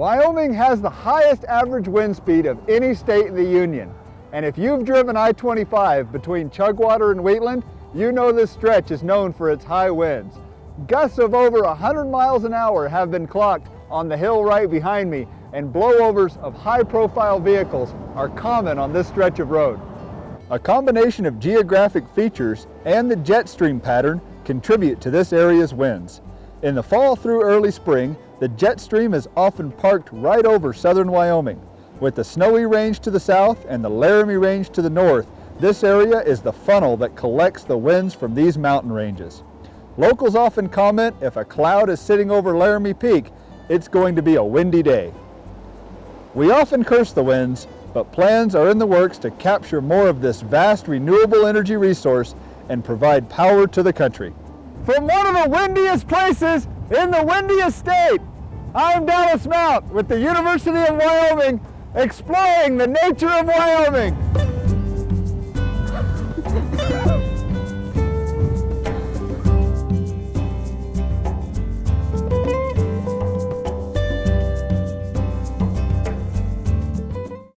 Wyoming has the highest average wind speed of any state in the Union. And if you've driven I-25 between Chugwater and Wheatland, you know this stretch is known for its high winds. Gusts of over 100 miles an hour have been clocked on the hill right behind me, and blowovers of high-profile vehicles are common on this stretch of road. A combination of geographic features and the jet stream pattern contribute to this area's winds. In the fall through early spring, the jet stream is often parked right over southern Wyoming. With the Snowy Range to the south and the Laramie Range to the north, this area is the funnel that collects the winds from these mountain ranges. Locals often comment if a cloud is sitting over Laramie Peak, it's going to be a windy day. We often curse the winds, but plans are in the works to capture more of this vast renewable energy resource and provide power to the country. From one of the windiest places in the windiest state, I'm Dallas Mount with the University of Wyoming, exploring the nature of Wyoming.